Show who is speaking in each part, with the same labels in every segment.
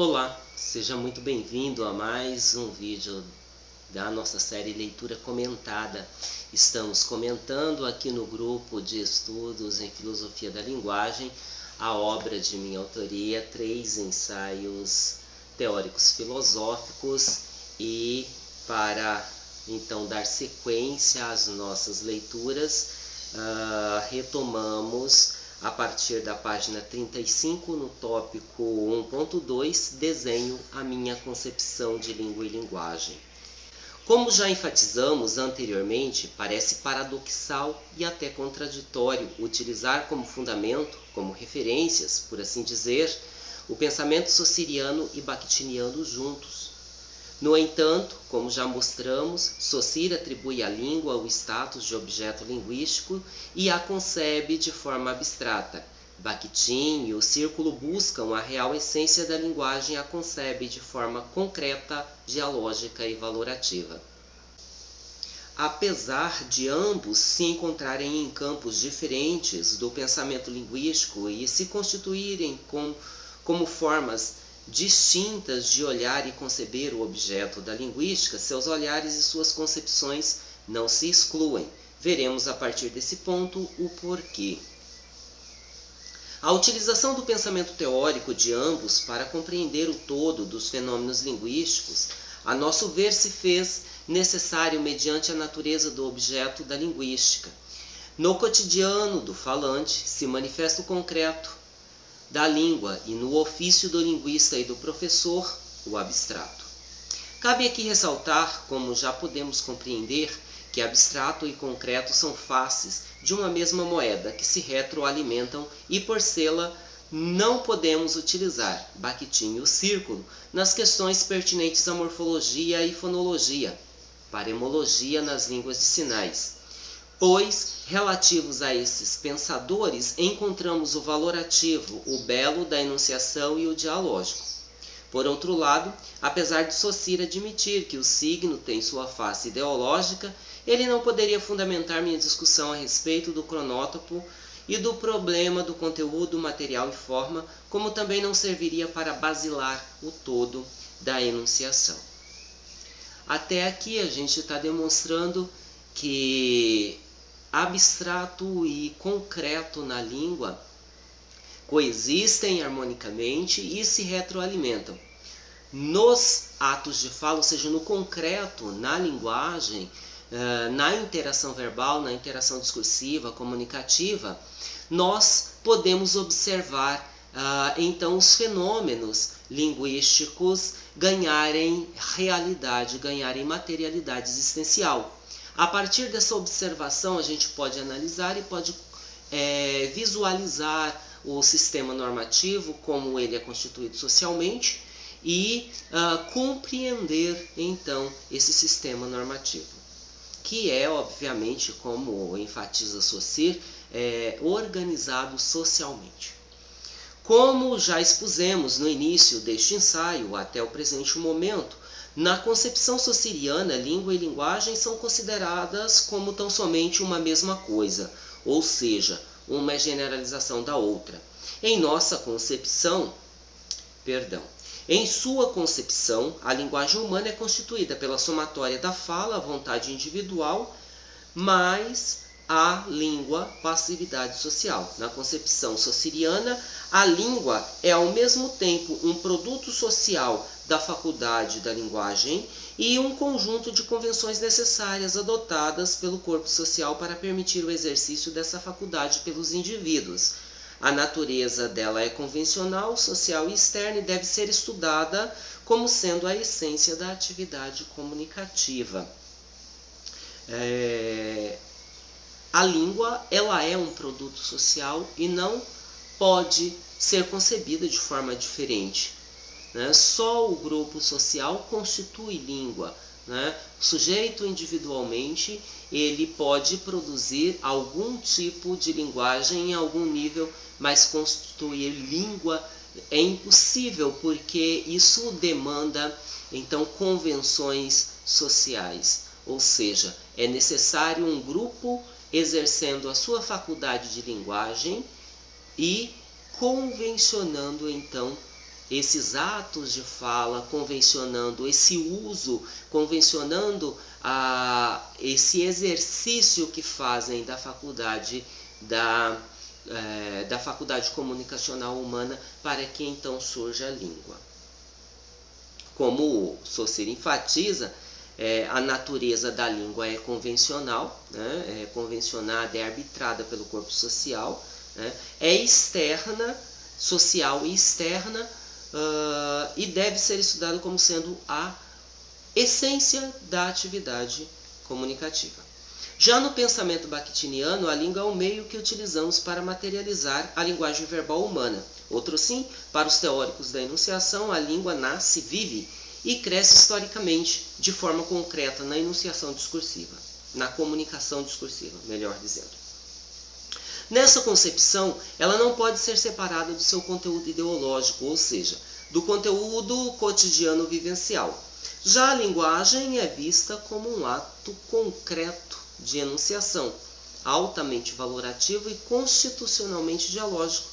Speaker 1: Olá, seja muito bem-vindo a mais um vídeo da nossa série Leitura Comentada. Estamos comentando aqui no grupo de estudos em Filosofia da Linguagem a obra de minha autoria, três ensaios teóricos filosóficos e para então dar sequência às nossas leituras, uh, retomamos a partir da página 35, no tópico 1.2, desenho a minha concepção de língua e linguagem. Como já enfatizamos anteriormente, parece paradoxal e até contraditório utilizar como fundamento, como referências, por assim dizer, o pensamento sociriano e bakhtiniano juntos, no entanto, como já mostramos, Saussure atribui à língua o status de objeto linguístico e a concebe de forma abstrata. Bakhtin e o círculo buscam a real essência da linguagem e a concebe de forma concreta, dialógica e valorativa. Apesar de ambos se encontrarem em campos diferentes do pensamento linguístico e se constituírem com, como formas distintas de olhar e conceber o objeto da linguística, seus olhares e suas concepções não se excluem. Veremos a partir desse ponto o porquê. A utilização do pensamento teórico de ambos para compreender o todo dos fenômenos linguísticos, a nosso ver, se fez necessário mediante a natureza do objeto da linguística. No cotidiano do falante se manifesta o concreto, da língua e no ofício do linguista e do professor, o abstrato. Cabe aqui ressaltar, como já podemos compreender, que abstrato e concreto são faces de uma mesma moeda que se retroalimentam e por sê-la não podemos utilizar Bakhtin e o círculo nas questões pertinentes à morfologia e fonologia, paremologia nas línguas de sinais, pois relativos a esses pensadores encontramos o valorativo, o belo da enunciação e o dialógico. Por outro lado, apesar de Saussure admitir que o signo tem sua face ideológica, ele não poderia fundamentar minha discussão a respeito do cronótopo e do problema do conteúdo, material e forma, como também não serviria para basilar o todo da enunciação. Até aqui a gente está demonstrando que abstrato e concreto na língua coexistem harmonicamente e se retroalimentam. Nos atos de fala, ou seja, no concreto, na linguagem, eh, na interação verbal, na interação discursiva, comunicativa, nós podemos observar ah, então os fenômenos linguísticos ganharem realidade, ganharem materialidade existencial. A partir dessa observação, a gente pode analisar e pode é, visualizar o sistema normativo, como ele é constituído socialmente, e uh, compreender então esse sistema normativo, que é, obviamente, como enfatiza Saussure, é, organizado socialmente. Como já expusemos no início deste ensaio, até o presente momento, na concepção sociriana, língua e linguagem são consideradas como tão somente uma mesma coisa, ou seja, uma generalização da outra. Em nossa concepção, perdão, em sua concepção, a linguagem humana é constituída pela somatória da fala, a vontade individual, mais a língua, passividade social. Na concepção sociriana, a língua é ao mesmo tempo um produto social da faculdade da linguagem e um conjunto de convenções necessárias adotadas pelo corpo social para permitir o exercício dessa faculdade pelos indivíduos. A natureza dela é convencional, social e externa e deve ser estudada como sendo a essência da atividade comunicativa. É... A língua ela é um produto social e não pode ser concebida de forma diferente. Né? Só o grupo social constitui língua. Né? O sujeito individualmente ele pode produzir algum tipo de linguagem em algum nível, mas constituir língua é impossível porque isso demanda então convenções sociais, ou seja, é necessário um grupo exercendo a sua faculdade de linguagem e convencionando então esses atos de fala, convencionando esse uso, convencionando a, esse exercício que fazem da faculdade da, é, da faculdade comunicacional humana para que então surja a língua. Como o Saussure enfatiza, é, a natureza da língua é convencional, né? é convencionada, é arbitrada pelo corpo social, né? é externa, social e externa, uh, e deve ser estudado como sendo a essência da atividade comunicativa. Já no pensamento bakhtiniano, a língua é o meio que utilizamos para materializar a linguagem verbal humana. Outro sim, para os teóricos da enunciação, a língua nasce, vive e cresce historicamente de forma concreta na enunciação discursiva, na comunicação discursiva, melhor dizendo. Nessa concepção, ela não pode ser separada do seu conteúdo ideológico, ou seja, do conteúdo cotidiano vivencial. Já a linguagem é vista como um ato concreto de enunciação, altamente valorativo e constitucionalmente dialógico,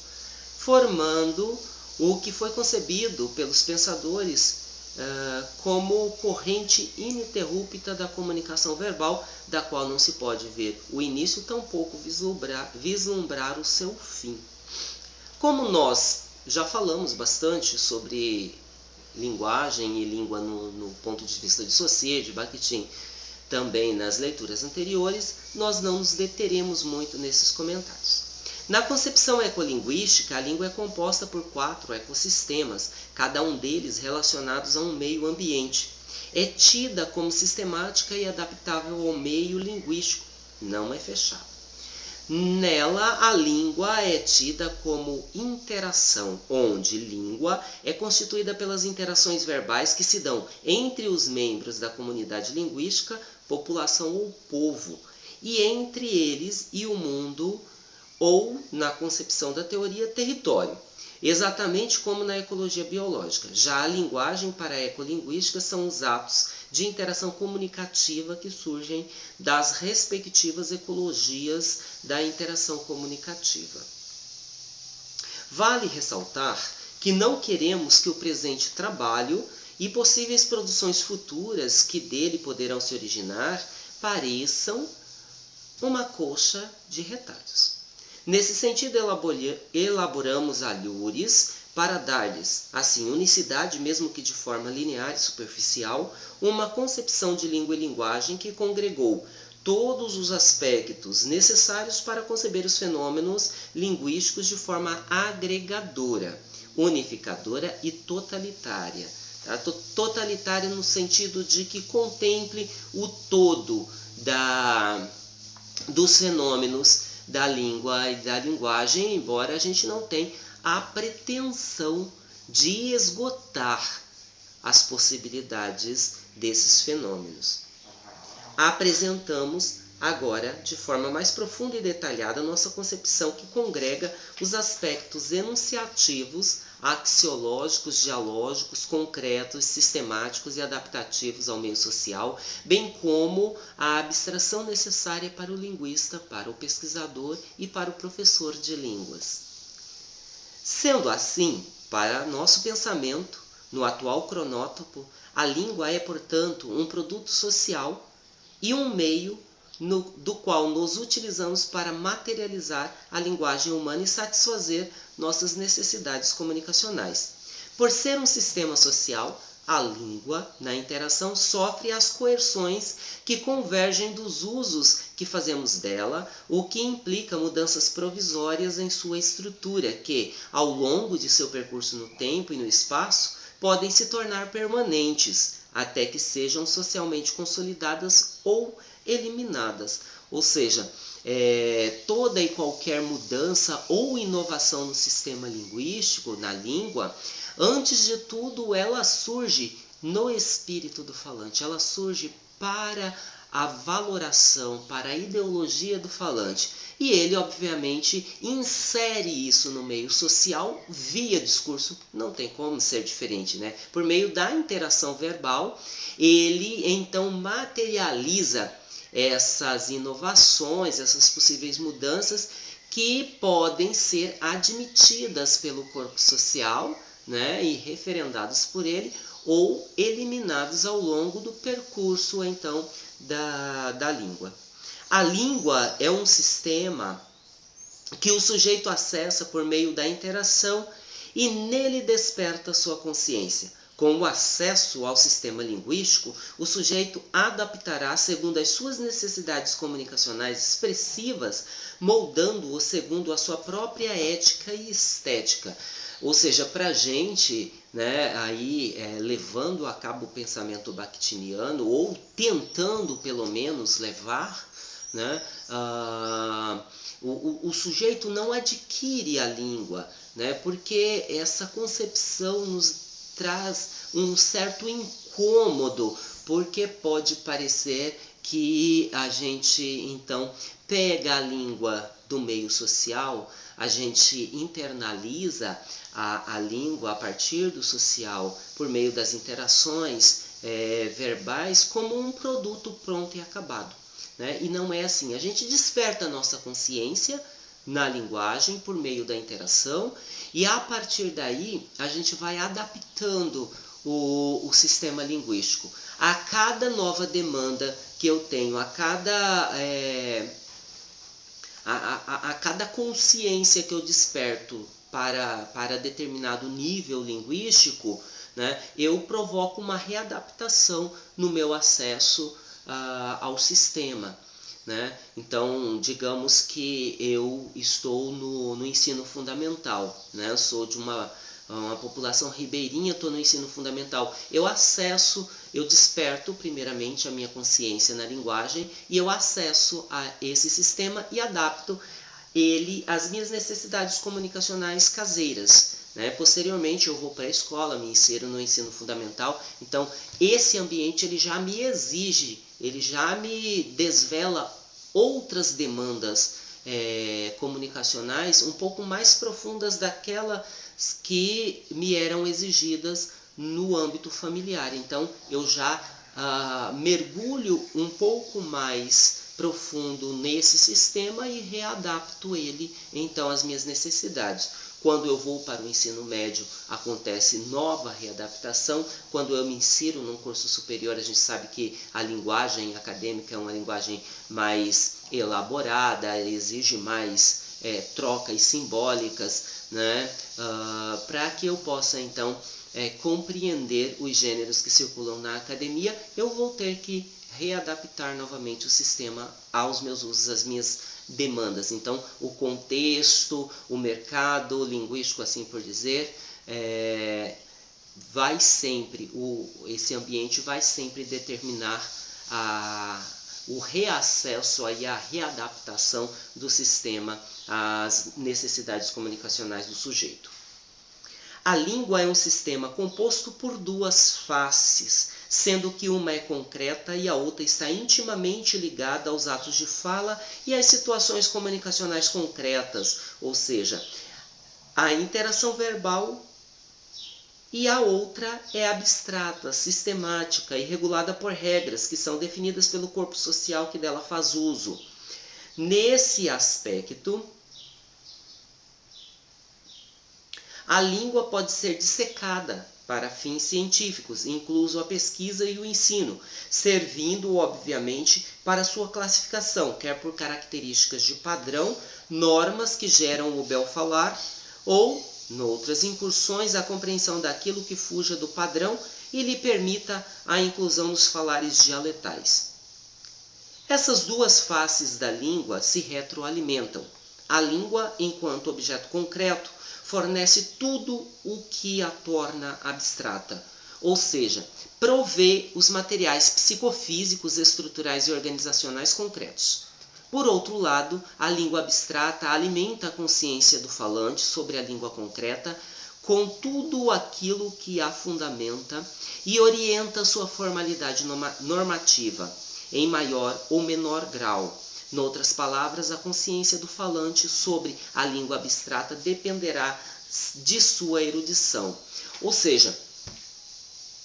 Speaker 1: formando o que foi concebido pelos pensadores uh, como corrente ininterrupta da comunicação verbal, da qual não se pode ver o início, tampouco vislumbrar, vislumbrar o seu fim. Como nós já falamos bastante sobre linguagem e língua no, no ponto de vista de Saussure, de Bakhtin, também nas leituras anteriores, nós não nos deteremos muito nesses comentários. Na concepção ecolinguística, a língua é composta por quatro ecossistemas, cada um deles relacionados a um meio ambiente. É tida como sistemática e adaptável ao meio linguístico, não é fechada. Nela, a língua é tida como interação, onde língua é constituída pelas interações verbais que se dão entre os membros da comunidade linguística, população ou povo, e entre eles e o mundo ou, na concepção da teoria, território, exatamente como na ecologia biológica. Já a linguagem para a ecolinguística são os atos de interação comunicativa que surgem das respectivas ecologias da interação comunicativa. Vale ressaltar que não queremos que o presente trabalho e possíveis produções futuras que dele poderão se originar pareçam uma coxa de retalhos. Nesse sentido, elaboramos alhures para dar-lhes, assim, unicidade, mesmo que de forma linear e superficial, uma concepção de língua e linguagem que congregou todos os aspectos necessários para conceber os fenômenos linguísticos de forma agregadora, unificadora e totalitária. Tá? Totalitária no sentido de que contemple o todo da, dos fenômenos da língua e da linguagem, embora a gente não tenha a pretensão de esgotar as possibilidades desses fenômenos. Apresentamos agora, de forma mais profunda e detalhada, nossa concepção que congrega os aspectos enunciativos, axiológicos, dialógicos, concretos, sistemáticos e adaptativos ao meio social, bem como a abstração necessária para o linguista, para o pesquisador e para o professor de línguas. Sendo assim, para nosso pensamento, no atual cronótopo, a língua é, portanto, um produto social e um meio no, do qual nos utilizamos para materializar a linguagem humana e satisfazer nossas necessidades comunicacionais. Por ser um sistema social, a língua, na interação, sofre as coerções que convergem dos usos que fazemos dela, o que implica mudanças provisórias em sua estrutura, que, ao longo de seu percurso no tempo e no espaço, podem se tornar permanentes, até que sejam socialmente consolidadas ou eliminadas. Ou seja, é, toda e qualquer mudança ou inovação no sistema linguístico, na língua, antes de tudo ela surge no espírito do falante, ela surge para a valoração, para a ideologia do falante. E ele, obviamente, insere isso no meio social via discurso, não tem como ser diferente, né? Por meio da interação verbal, ele então materializa essas inovações, essas possíveis mudanças que podem ser admitidas pelo corpo social, né, e referendados por ele, ou eliminados ao longo do percurso então da, da língua. A língua é um sistema que o sujeito acessa por meio da interação e nele desperta sua consciência. Com o acesso ao sistema linguístico, o sujeito adaptará segundo as suas necessidades comunicacionais expressivas, moldando-o segundo a sua própria ética e estética. Ou seja, para a gente, né, aí é, levando a cabo o pensamento bakhtiniano, ou tentando pelo menos levar, né, uh, o, o, o sujeito não adquire a língua, né, porque essa concepção nos traz um certo incômodo, porque pode parecer que a gente então pega a língua do meio social, a gente internaliza a, a língua a partir do social por meio das interações é, verbais como um produto pronto e acabado. Né? E não é assim. A gente desperta a nossa consciência na linguagem por meio da interação e a partir daí a gente vai adaptando o, o sistema linguístico. A cada nova demanda que eu tenho, a cada, é, a, a, a cada consciência que eu desperto para, para determinado nível linguístico, né, eu provoco uma readaptação no meu acesso uh, ao sistema. Né? Então, digamos que eu estou no, no ensino fundamental, né? sou de uma, uma população ribeirinha, estou no ensino fundamental. Eu acesso, eu desperto primeiramente a minha consciência na linguagem e eu acesso a esse sistema e adapto ele às minhas necessidades comunicacionais caseiras. Né? Posteriormente eu vou para a escola, me insiro no ensino fundamental. Então, esse ambiente ele já me exige ele já me desvela outras demandas é, comunicacionais um pouco mais profundas daquelas que me eram exigidas no âmbito familiar. Então eu já ah, mergulho um pouco mais profundo nesse sistema e readapto ele então às minhas necessidades. Quando eu vou para o ensino médio, acontece nova readaptação. Quando eu me insiro num curso superior, a gente sabe que a linguagem acadêmica é uma linguagem mais elaborada, exige mais é, trocas simbólicas, né? Uh, para que eu possa então é, compreender os gêneros que circulam na academia, eu vou ter que readaptar novamente o sistema aos meus usos, às minhas demandas. Então, o contexto, o mercado linguístico, assim por dizer, é, vai sempre, o, esse ambiente vai sempre determinar a, o reacesso e a readaptação do sistema às necessidades comunicacionais do sujeito. A língua é um sistema composto por duas faces, sendo que uma é concreta e a outra está intimamente ligada aos atos de fala e às situações comunicacionais concretas, ou seja, a interação verbal e a outra é abstrata, sistemática e regulada por regras que são definidas pelo corpo social que dela faz uso. Nesse aspecto, a língua pode ser dissecada para fins científicos, incluso a pesquisa e o ensino, servindo, obviamente, para sua classificação, quer por características de padrão, normas que geram o bel falar, ou, noutras incursões, a compreensão daquilo que fuja do padrão e lhe permita a inclusão nos falares dialetais. Essas duas faces da língua se retroalimentam. A língua, enquanto objeto concreto, fornece tudo o que a torna abstrata, ou seja, provê os materiais psicofísicos, estruturais e organizacionais concretos. Por outro lado, a língua abstrata alimenta a consciência do falante sobre a língua concreta com tudo aquilo que a fundamenta e orienta sua formalidade normativa, em maior ou menor grau, Noutras palavras, a consciência do falante sobre a língua abstrata dependerá de sua erudição. Ou seja,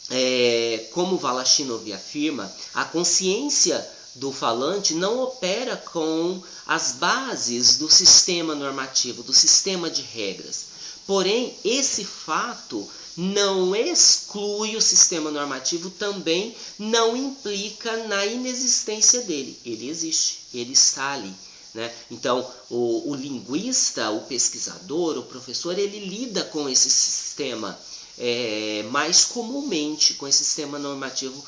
Speaker 1: é, como Valachinov afirma, a consciência do falante não opera com as bases do sistema normativo, do sistema de regras. Porém, esse fato não exclui o sistema normativo, também não implica na inexistência dele. Ele existe, ele está ali. Né? Então, o, o, linguista, o pesquisador, o professor, ele lida com esse sistema é, mais comumente, com esse sistema normativo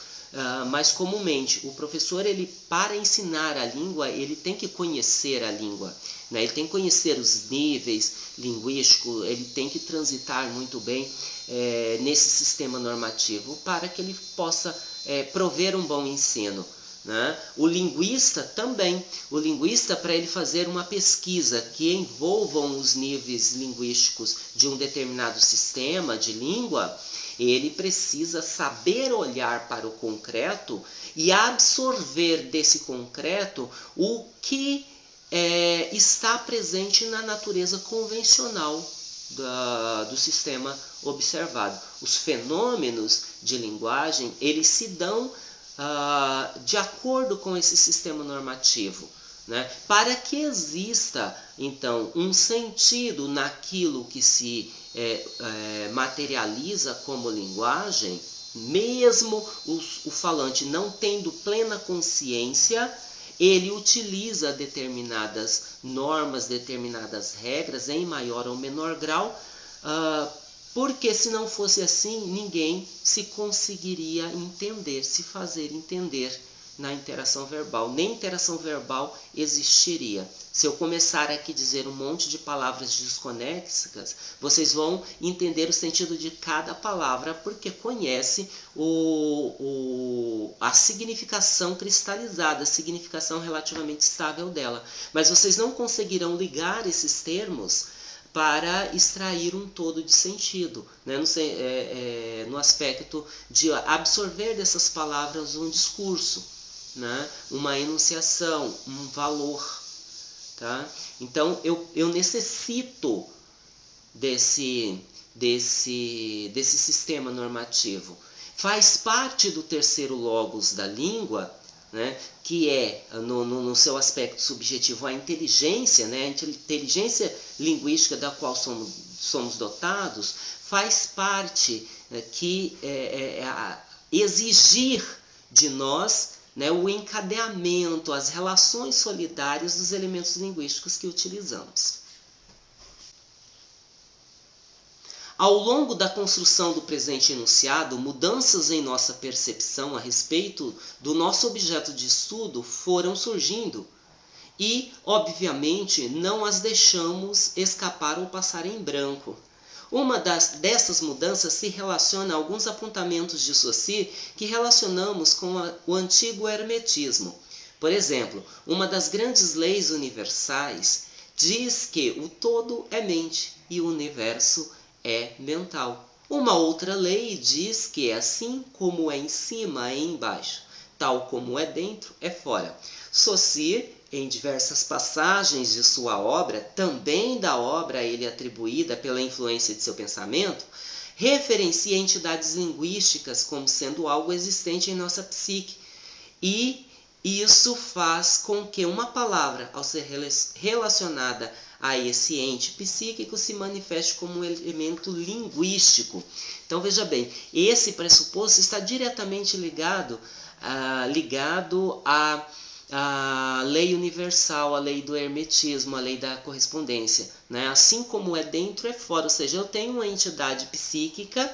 Speaker 1: mais comumente. O professor, ele para ensinar a língua, ele tem que conhecer a língua. Né? Ele tem que conhecer os níveis linguísticos, ele tem que transitar muito bem é, nesse sistema normativo para que ele possa é, prover um bom ensino. Né? O linguista também. O linguista, para ele fazer uma pesquisa que envolvam os níveis linguísticos de um determinado sistema de língua, ele precisa saber olhar para o concreto e absorver desse concreto o que é, está presente na natureza convencional da, do sistema observado. Os fenômenos de linguagem, eles se dão ah, de acordo com esse sistema normativo. Né? Para que exista, então, um sentido naquilo que se é, é, materializa como linguagem, mesmo o, o falante não tendo plena consciência, ele utiliza determinadas normas, determinadas regras, em maior ou menor grau, uh, porque se não fosse assim, ninguém se conseguiria entender, se fazer entender na interação verbal. Nem interação verbal existiria. Se eu começar aqui a dizer um monte de palavras desconexas, vocês vão entender o sentido de cada palavra, porque conhece o, o, a significação cristalizada, a significação relativamente estável dela. Mas vocês não conseguirão ligar esses termos para extrair um todo de sentido, né? no, é, é, no aspecto de absorver dessas palavras um discurso, né? uma enunciação, um valor. Tá? Então eu, eu necessito desse, desse, desse sistema normativo. Faz parte do terceiro logos da língua né, que é, no, no, no, seu aspecto subjetivo, a inteligência, né, a inteligência linguística da qual somos, somos dotados, faz parte né, que é, é, é exigir de nós né, o encadeamento, as relações solidárias dos elementos linguísticos que utilizamos. Ao longo da construção do presente enunciado, mudanças em nossa percepção a respeito do nosso objeto de estudo foram surgindo e, obviamente, não as deixamos escapar ou passar em branco. Uma das, dessas mudanças se relaciona a alguns apontamentos de Saussure que relacionamos com a, o antigo hermetismo. Por exemplo, uma das grandes leis universais diz que o todo é mente e o universo é mental. Uma outra lei diz que é assim como é em cima é embaixo, tal como é dentro é fora. Saussure, em diversas passagens de sua obra, também da obra a ele atribuída pela influência de seu pensamento, referencia entidades linguísticas como sendo algo existente em nossa psique. E isso faz com que uma palavra, ao ser relacionada a esse ente psíquico se manifeste como um elemento linguístico. Então veja bem, esse pressuposto está diretamente ligado, ah, ligado à, à lei universal, à lei do hermetismo, à lei da correspondência. Né? Assim como é dentro, é fora. Ou seja, eu tenho uma entidade psíquica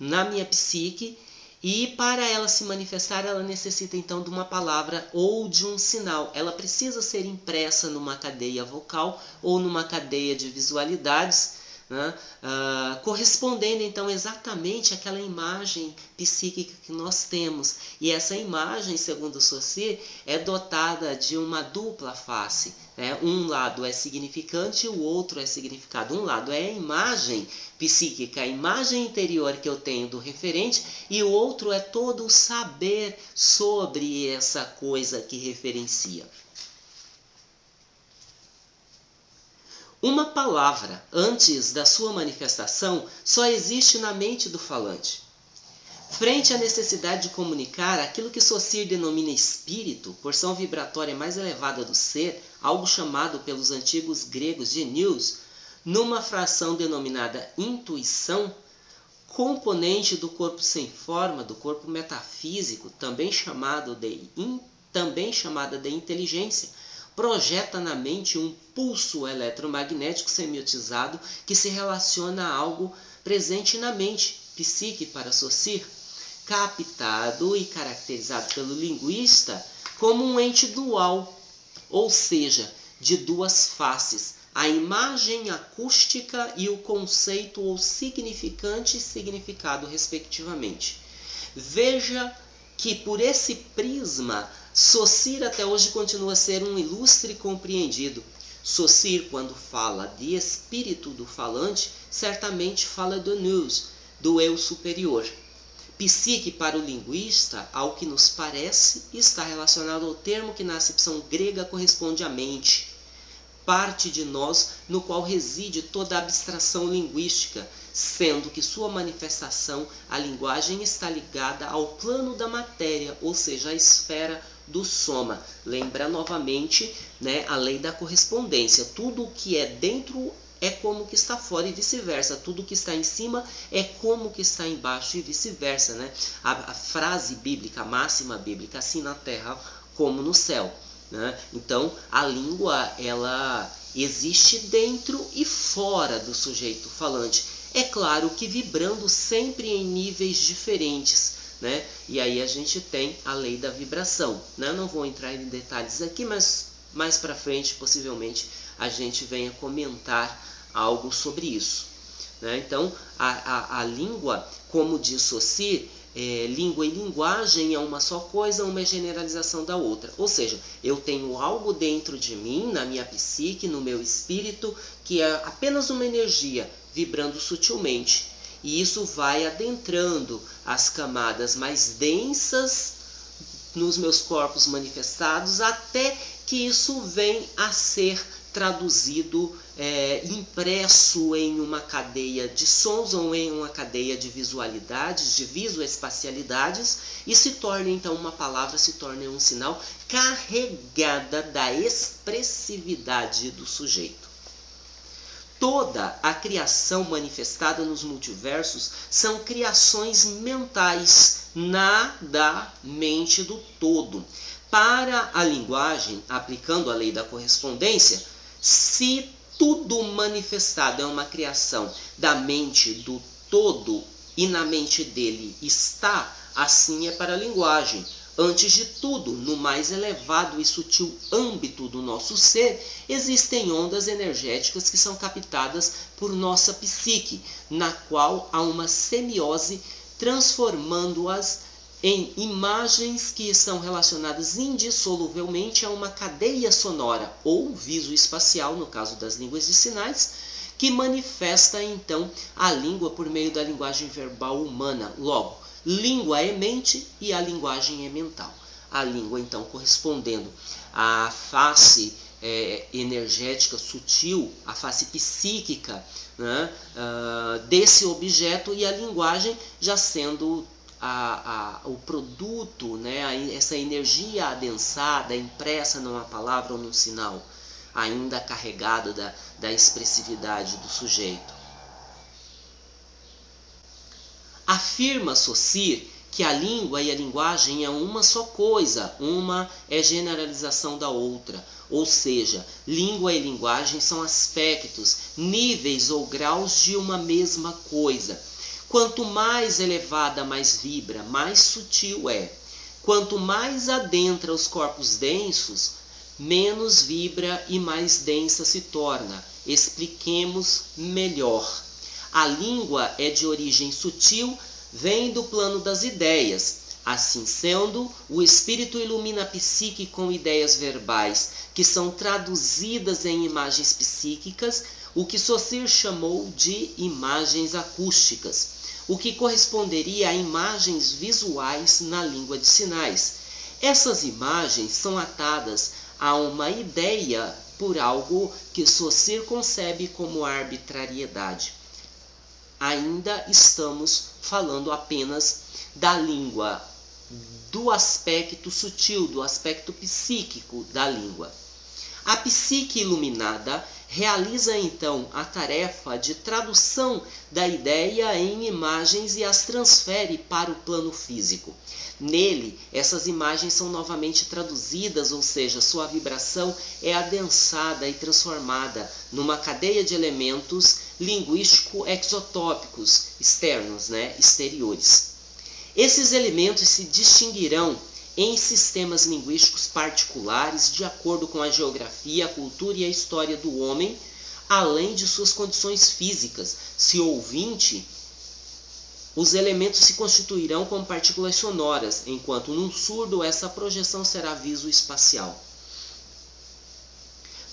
Speaker 1: na minha psique e para ela se manifestar, ela necessita então de uma palavra ou de um sinal. Ela precisa ser impressa numa cadeia vocal ou numa cadeia de visualidades né? Uh, correspondendo então exatamente àquela imagem psíquica que nós temos. E essa imagem, segundo Saussure, é dotada de uma dupla face. Né? Um lado é significante e o outro é significado. Um lado é a imagem psíquica, a imagem interior que eu tenho do referente, e o outro é todo o saber sobre essa coisa que referencia. Uma palavra, antes da sua manifestação, só existe na mente do falante. Frente à necessidade de comunicar aquilo que Saussure denomina espírito, porção vibratória mais elevada do ser, algo chamado pelos antigos gregos de nous, numa fração denominada intuição, componente do corpo sem forma, do corpo metafísico, também chamado de também chamada de inteligência, projeta na mente um pulso eletromagnético semiotizado que se relaciona a algo presente na mente, psique para Saussure, captado e caracterizado pelo linguista como um ente dual, ou seja, de duas faces, a imagem acústica e o conceito ou significante e significado, respectivamente. Veja que por esse prisma, Saussure até hoje continua a ser um ilustre compreendido. Saussure, quando fala de espírito do falante, certamente fala do nous, do eu superior. Psique, para o linguista, ao que nos parece, está relacionado ao termo que na acepção grega corresponde à mente, parte de nós no qual reside toda a abstração linguística, sendo que sua manifestação, a linguagem, está ligada ao plano da matéria, ou seja, à esfera do soma. Lembra novamente né, a lei da correspondência. Tudo o que é dentro é como que está fora e vice-versa. Tudo que está em cima é como que está embaixo e vice-versa, né? A, a, frase bíblica, a máxima bíblica, assim na terra como no céu. Né? Então, a língua ela existe dentro e fora do sujeito falante. É claro que vibrando sempre em níveis diferentes. Né? E aí a gente tem a lei da vibração. Né? Não vou entrar em detalhes aqui, mas mais para frente, possivelmente, a gente venha comentar algo sobre isso. Né? Então, a, a, a língua, como diz Saussure, é, língua e linguagem é uma só coisa, uma é generalização da outra. Ou seja, eu tenho algo dentro de mim, na minha psique, no meu espírito, que é apenas uma energia vibrando sutilmente. E isso vai adentrando as camadas mais densas nos meus corpos manifestados, até que isso vem a ser traduzido, é, impresso em uma cadeia de sons ou em uma cadeia de visualidades, de visoespacialidades, e se torna então uma palavra, se torna um sinal carregada da expressividade do sujeito. Toda a criação manifestada nos multiversos são criações mentais na da mente do todo. Para a linguagem, aplicando a lei da correspondência, se tudo manifestado é uma criação da mente do todo e na mente dele está, assim é para a linguagem. Antes de tudo, no mais elevado e sutil âmbito do nosso ser, existem ondas energéticas que são captadas por nossa psique, na qual há uma semiose transformando-as em imagens que são relacionadas indissoluvelmente a uma cadeia sonora ou visoespacial, no caso das línguas de sinais, que manifesta então a língua por meio da linguagem verbal humana. Logo, língua é mente e a linguagem é mental. A língua, então, correspondendo à face é, energética sutil, à face psíquica né, uh, desse objeto, e a linguagem já sendo a, a, o produto, né, a, essa energia adensada, impressa numa palavra ou num sinal, ainda carregado da, da expressividade do sujeito. Afirma Saussure que a língua e a linguagem é uma só coisa, uma é generalização da outra. Ou seja, língua e linguagem são aspectos, níveis ou graus de uma mesma coisa Quanto mais elevada, mais vibra, mais sutil é. Quanto mais adentra os corpos densos, menos vibra e mais densa se torna. Expliquemos melhor. A língua é de origem sutil, vem do plano das ideias. Assim sendo, o espírito ilumina a psique com ideias verbais, que são traduzidas em imagens psíquicas, o que Saussure chamou de imagens acústicas o que corresponderia a imagens visuais na língua de sinais. Essas imagens são atadas a uma ideia por algo que Saussure concebe como arbitrariedade. Ainda estamos falando apenas da língua, do aspecto sutil, do aspecto psíquico da língua. A psique iluminada realiza então a tarefa de tradução da ideia em imagens e as transfere para o plano físico. Nele, essas imagens são novamente traduzidas, ou seja, sua vibração é adensada e transformada numa cadeia de elementos linguístico-exotópicos externos, né, exteriores. Esses elementos se distinguirão em sistemas linguísticos particulares de acordo com a geografia, a cultura e a história do homem, além de suas condições físicas. Se ouvinte, os elementos se constituirão como partículas sonoras, enquanto num surdo essa projeção será viso-espacial.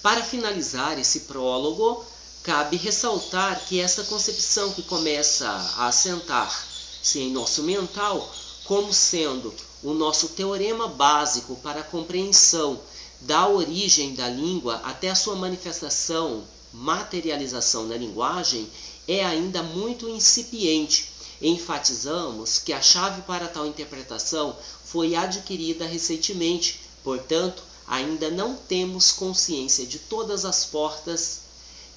Speaker 1: Para finalizar esse prólogo, cabe ressaltar que essa concepção que começa a assentar-se em nosso mental como sendo o nosso teorema básico para a compreensão da origem da língua até a sua manifestação, materialização na linguagem, é ainda muito incipiente. Enfatizamos que a chave para tal interpretação foi adquirida recentemente, portanto, ainda não temos consciência de todas as portas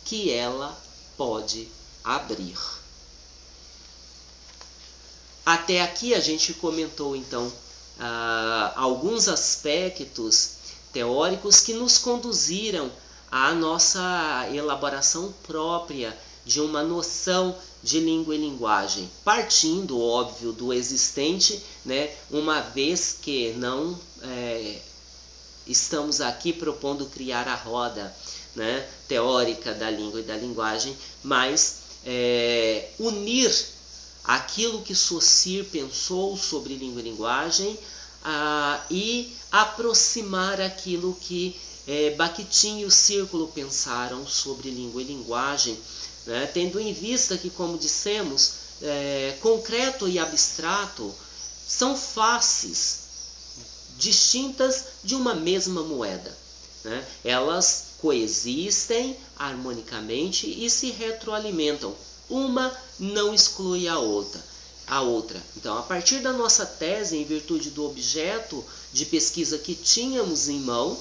Speaker 1: que ela pode abrir. Até aqui a gente comentou então ah, alguns aspectos teóricos que nos conduziram à nossa elaboração própria de uma noção de língua e linguagem, partindo, óbvio, do existente, né, uma vez que não é, estamos aqui propondo criar a roda né, teórica da língua e da linguagem, mas é, unir aquilo que Saussure pensou sobre língua e linguagem e aproximar aquilo que é, Bakhtin e o Círculo pensaram sobre língua e linguagem, né? tendo em vista que, como dissemos, é, concreto e abstrato são faces distintas de uma mesma moeda. Né? Elas coexistem harmonicamente e se retroalimentam. Uma não exclui a outra. A outra. Então, a partir da nossa tese, em virtude do objeto de pesquisa que tínhamos em mão,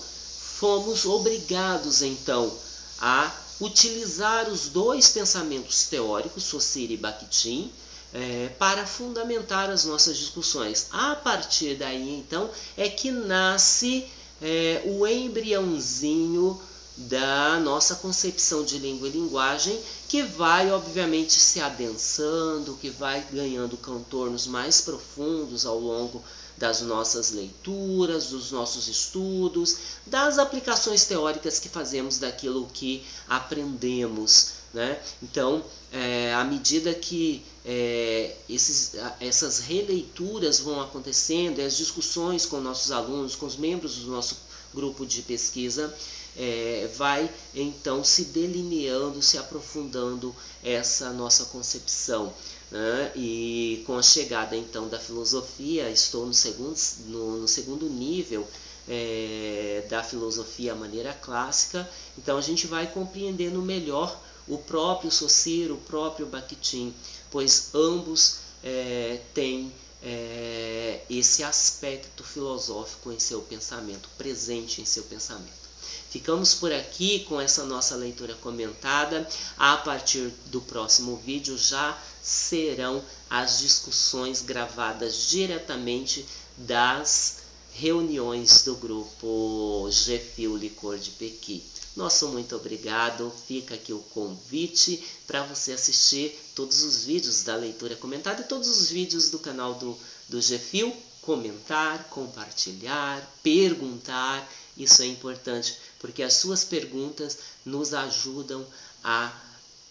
Speaker 1: fomos obrigados então a utilizar os dois pensamentos teóricos, Saussure e Bakhtin, é, para fundamentar as nossas discussões. A partir daí, então, é que nasce é, o embriãozinho da nossa concepção de língua e linguagem, que vai obviamente se adensando, que vai ganhando contornos mais profundos ao longo das nossas leituras, dos nossos estudos, das aplicações teóricas que fazemos daquilo que aprendemos. Né? Então, é, à medida que é, esses, essas releituras vão acontecendo, as discussões com nossos alunos, com os membros do nosso grupo de pesquisa, é, vai então se delineando, se aprofundando essa nossa concepção. Né? E com a chegada então da filosofia, estou no segundo, no, no segundo nível é, da filosofia à maneira clássica, então a gente vai compreendendo melhor o próprio Saussure, o próprio Bakhtin, pois ambos é, têm é, esse aspecto filosófico em seu pensamento, presente em seu pensamento. Ficamos por aqui com essa nossa leitura comentada. A partir do próximo vídeo já serão as discussões gravadas diretamente das reuniões do grupo Gefil Licor de Pequi. Nosso muito obrigado. Fica aqui o convite para você assistir todos os vídeos da leitura comentada e todos os vídeos do canal do, do Gefil. Comentar, compartilhar, perguntar. Isso é importante porque as suas perguntas nos ajudam a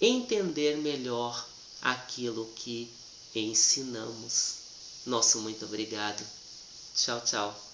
Speaker 1: entender melhor aquilo que ensinamos. Nosso muito obrigado. Tchau, tchau.